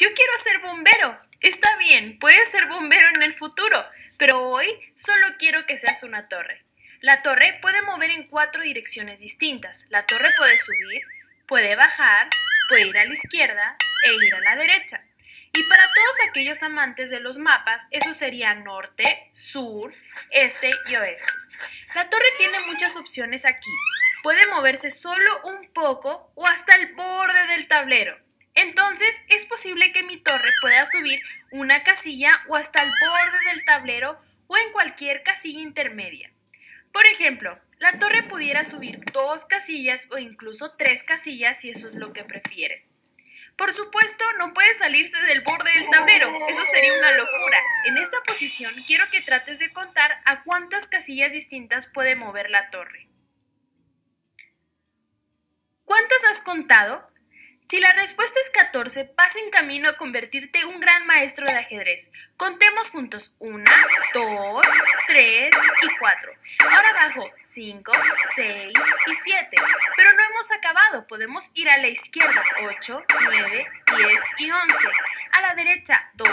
Yo quiero ser bombero. Está bien, puedes ser bombero en el futuro, pero hoy solo quiero que seas una torre. La torre puede mover en cuatro direcciones distintas. La torre puede subir, puede bajar, puede ir a la izquierda e ir a la derecha. Y para todos aquellos amantes de los mapas, eso sería norte, sur, este y oeste. La torre tiene muchas opciones aquí. Puede moverse solo un poco o hasta el borde del tablero. Entonces es posible que mi torre pueda subir una casilla o hasta el borde del tablero o en cualquier casilla intermedia. Por ejemplo, la torre pudiera subir dos casillas o incluso tres casillas si eso es lo que prefieres. Por supuesto, no puede salirse del borde del tablero, eso sería una locura. En esta posición quiero que trates de contar a cuántas casillas distintas puede mover la torre. ¿Cuántas has contado? Si la respuesta es 14, vas en camino a convertirte en un gran maestro de ajedrez. Contemos juntos 1, 2, 3 y 4. Ahora abajo 5, 6 y 7. Pero no hemos acabado. Podemos ir a la izquierda 8, 9, 10 y 11. A la derecha 12,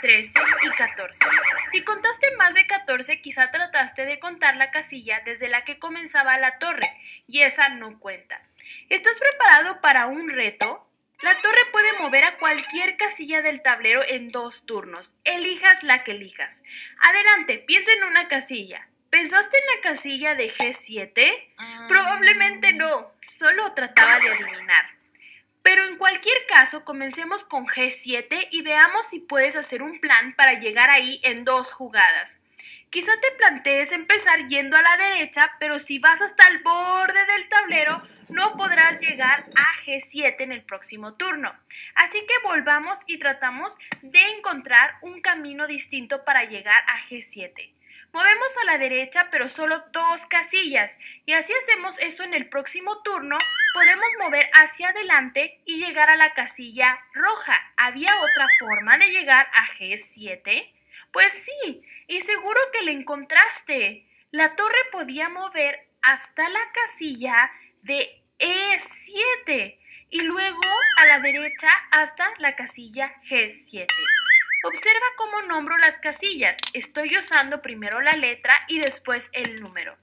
13 y 14. Si contaste más de 14, quizá trataste de contar la casilla desde la que comenzaba la torre y esa no cuenta. ¿Estás preparado para un reto? La torre puede mover a cualquier casilla del tablero en dos turnos. Elijas la que elijas. Adelante, piensa en una casilla. ¿Pensaste en la casilla de G7? Ah. Probablemente no, solo trataba de adivinar. Pero en cualquier caso, comencemos con G7 y veamos si puedes hacer un plan para llegar ahí en dos jugadas. Quizá te plantees empezar yendo a la derecha, pero si vas hasta el borde del tablero, no podrás llegar a G7 en el próximo turno. Así que volvamos y tratamos de encontrar un camino distinto para llegar a G7. Movemos a la derecha, pero solo dos casillas. Y así hacemos eso en el próximo turno, podemos mover hacia adelante y llegar a la casilla roja. ¿Había otra forma de llegar a G7? Pues sí, y seguro que le encontraste. La torre podía mover hasta la casilla de E7 y luego a la derecha hasta la casilla G7. Observa cómo nombro las casillas. Estoy usando primero la letra y después el número.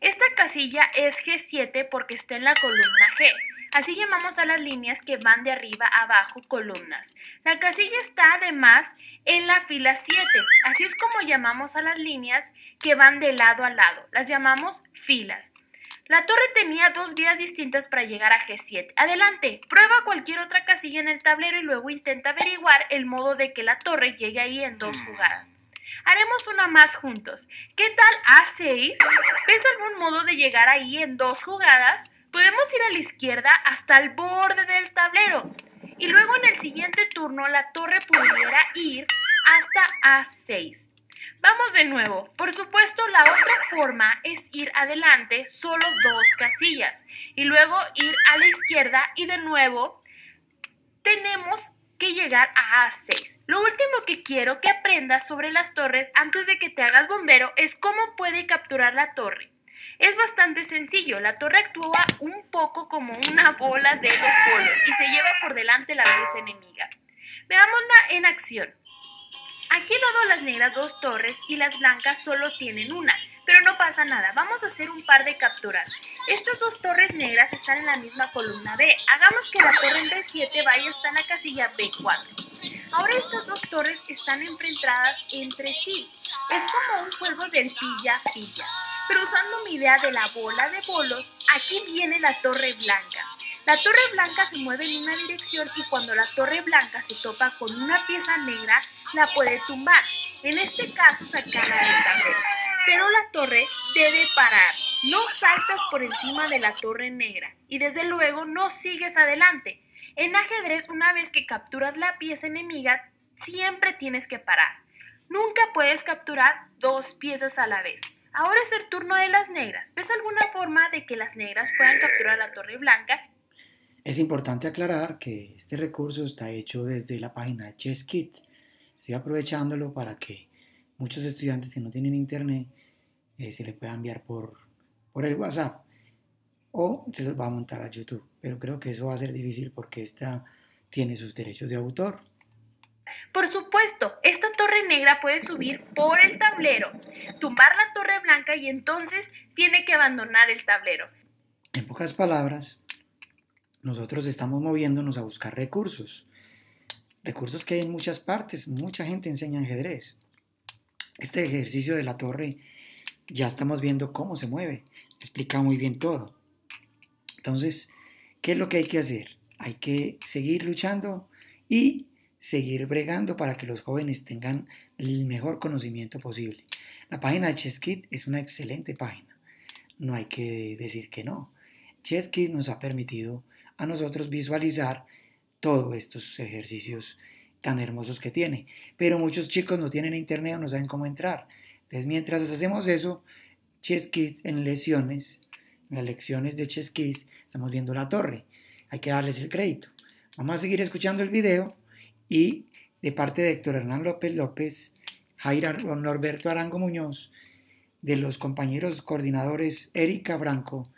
Esta casilla es G7 porque está en la columna G. Así llamamos a las líneas que van de arriba a abajo columnas. La casilla está además en la fila 7. Así es como llamamos a las líneas que van de lado a lado. Las llamamos filas. La torre tenía dos vías distintas para llegar a G7. Adelante, prueba cualquier otra casilla en el tablero y luego intenta averiguar el modo de que la torre llegue ahí en dos jugadas. Haremos una más juntos. ¿Qué tal A6? ¿Ves algún modo de llegar ahí en dos jugadas? Podemos ir a la izquierda hasta el borde del tablero y luego en el siguiente turno la torre pudiera ir hasta A6. Vamos de nuevo. Por supuesto, la otra forma es ir adelante solo dos casillas y luego ir a la izquierda y de nuevo tenemos que llegar a A6. Lo último que quiero que aprendas sobre las torres antes de que te hagas bombero es cómo puede capturar la torre. Es bastante sencillo, la torre actúa un poco como una bola de dos polos y se lleva por delante la vez enemiga. Veámosla en acción. Aquí he dado las negras dos torres y las blancas solo tienen una, pero no pasa nada, vamos a hacer un par de capturas. Estas dos torres negras están en la misma columna B, hagamos que la torre en B7 vaya hasta la casilla B4. Ahora estas dos torres están enfrentadas entre sí, es como un juego del pilla-pilla. Pero usando mi idea de la bola de bolos, aquí viene la torre blanca. La torre blanca se mueve en una dirección y cuando la torre blanca se topa con una pieza negra, la puede tumbar. En este caso, sacarla del tablero. Pero la torre debe parar. No saltas por encima de la torre negra y desde luego no sigues adelante. En ajedrez, una vez que capturas la pieza enemiga, siempre tienes que parar. Nunca puedes capturar dos piezas a la vez. Ahora es el turno de las negras. ¿Ves alguna forma de que las negras puedan capturar la torre blanca? Es importante aclarar que este recurso está hecho desde la página de ChessKit. Estoy aprovechándolo para que muchos estudiantes que no tienen internet eh, se le pueda enviar por, por el WhatsApp o se los va a montar a YouTube. Pero creo que eso va a ser difícil porque esta tiene sus derechos de autor. Por supuesto, esta torre negra puede subir por el tablero, tumbar la torre blanca y entonces tiene que abandonar el tablero. En pocas palabras, nosotros estamos moviéndonos a buscar recursos. Recursos que hay en muchas partes, mucha gente enseña ajedrez. Este ejercicio de la torre ya estamos viendo cómo se mueve, explica muy bien todo. Entonces, ¿qué es lo que hay que hacer? Hay que seguir luchando y seguir bregando para que los jóvenes tengan el mejor conocimiento posible. La página de ChessKit es una excelente página, no hay que decir que no. ChessKit nos ha permitido a nosotros visualizar todos estos ejercicios tan hermosos que tiene, pero muchos chicos no tienen internet o no saben cómo entrar. Entonces, mientras hacemos eso, ChessKit en lecciones, en las lecciones de ChessKit, estamos viendo la torre. Hay que darles el crédito. Vamos a seguir escuchando el video y de parte de Héctor Hernán López López, Jaira Norberto Arango Muñoz, de los compañeros coordinadores Erika Franco,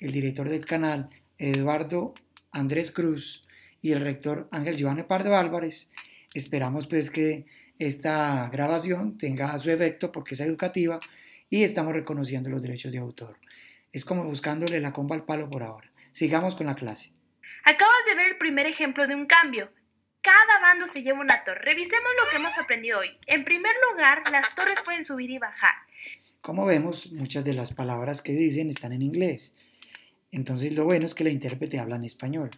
el director del canal Eduardo Andrés Cruz y el rector Ángel Giovanni Pardo Álvarez, esperamos pues que esta grabación tenga su efecto porque es educativa y estamos reconociendo los derechos de autor. Es como buscándole la comba al palo por ahora. Sigamos con la clase. Acabas de ver el primer ejemplo de un cambio. Cada bando se lleva una torre. Revisemos lo que hemos aprendido hoy. En primer lugar, las torres pueden subir y bajar. Como vemos, muchas de las palabras que dicen están en inglés. Entonces lo bueno es que la intérprete habla en español.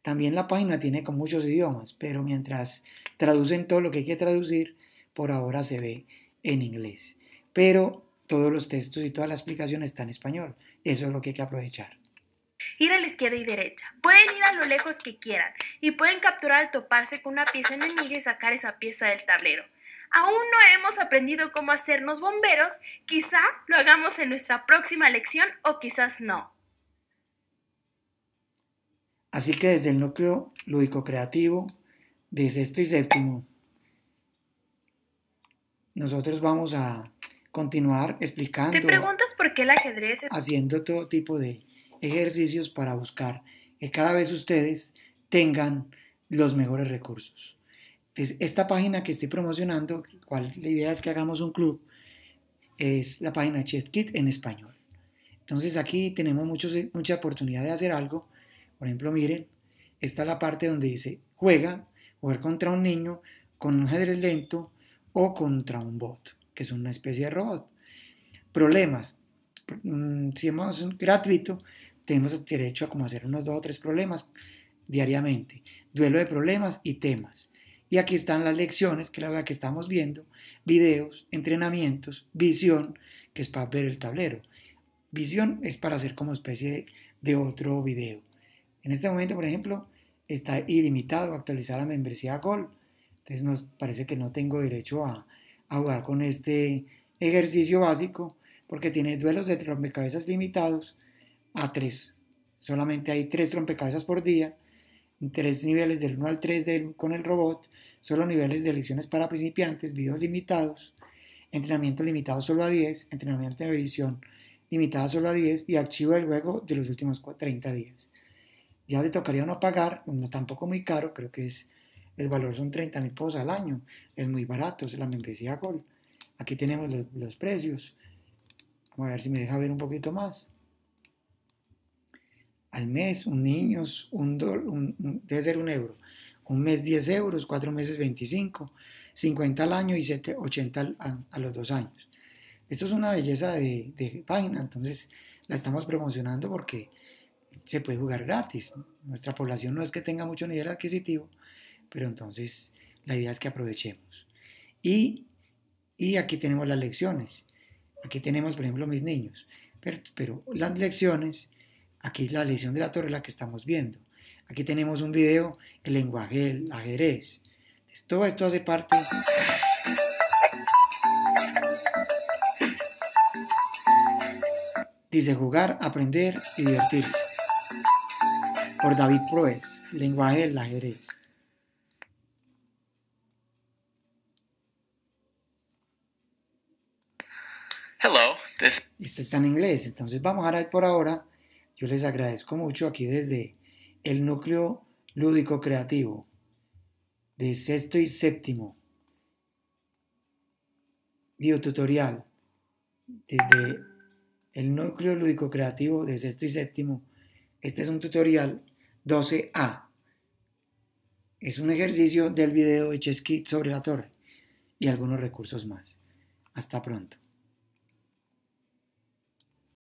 También la página tiene con muchos idiomas, pero mientras traducen todo lo que hay que traducir, por ahora se ve en inglés. Pero todos los textos y toda la explicación está en español. Eso es lo que hay que aprovechar ir a la izquierda y derecha. Pueden ir a lo lejos que quieran y pueden capturar al toparse con una pieza enemiga y sacar esa pieza del tablero. Aún no hemos aprendido cómo hacernos bomberos, quizá lo hagamos en nuestra próxima lección o quizás no. Así que desde el núcleo lúdico creativo de sexto y séptimo, nosotros vamos a continuar explicando. ¿Te preguntas por qué el ajedrez? Haciendo todo tipo de ejercicios para buscar que cada vez ustedes tengan los mejores recursos. Entonces, esta página que estoy promocionando, cual la idea es que hagamos un club, es la página ChessKit en español. Entonces aquí tenemos muchos, mucha oportunidad de hacer algo. Por ejemplo, miren, está la parte donde dice juega, jugar contra un niño con un ajedrez lento o contra un bot, que es una especie de robot. Problemas. Mm, si hemos gratuito, tenemos derecho a como hacer unos dos o tres problemas diariamente. Duelo de problemas y temas. Y aquí están las lecciones, que es la que estamos viendo, videos, entrenamientos, visión, que es para ver el tablero. Visión es para hacer como especie de otro video. En este momento, por ejemplo, está ilimitado actualizar la membresía Gol. Entonces nos parece que no tengo derecho a, a jugar con este ejercicio básico porque tiene duelos de rompecabezas limitados a 3. Solamente hay 3 rompecabezas por día, tres niveles del 1 al 3 con el robot, solo niveles de lecciones para principiantes, videos limitados, entrenamiento limitado solo a 10, entrenamiento de visión limitada solo a 10 y archivo del juego de los últimos 30 días. Ya le tocaría no pagar, no es tampoco muy caro, creo que es el valor son 30 mil pesos al año, es muy barato, es la membresía Gold. Aquí tenemos los, los precios. Voy a ver si me deja ver un poquito más al mes, un niño, un, debe ser un euro. Un mes 10 euros, cuatro meses 25, 50 al año y 7, 80 a, los dos años. Esto es una belleza de, de, página, entonces la estamos promocionando porque se puede jugar gratis. Nuestra población no es que tenga mucho nivel adquisitivo, pero entonces la idea es que aprovechemos. Y, y aquí tenemos las lecciones. Aquí tenemos, por ejemplo, mis niños. Pero, pero las lecciones Aquí es la lección de la torre la que estamos viendo. Aquí tenemos un video, el lenguaje del ajedrez. todo esto hace parte... Dice jugar, aprender y divertirse. Por David Proes, lenguaje del ajedrez. Hello, this... Este está en inglés, entonces vamos a ver por ahora yo les agradezco mucho aquí desde el núcleo lúdico creativo. de sexto y séptimo. Videotutorial desde el núcleo lúdico creativo de sexto y séptimo. Este es un tutorial 12A. Es un ejercicio del video de Chess Kit sobre la torre y algunos recursos más. Hasta pronto.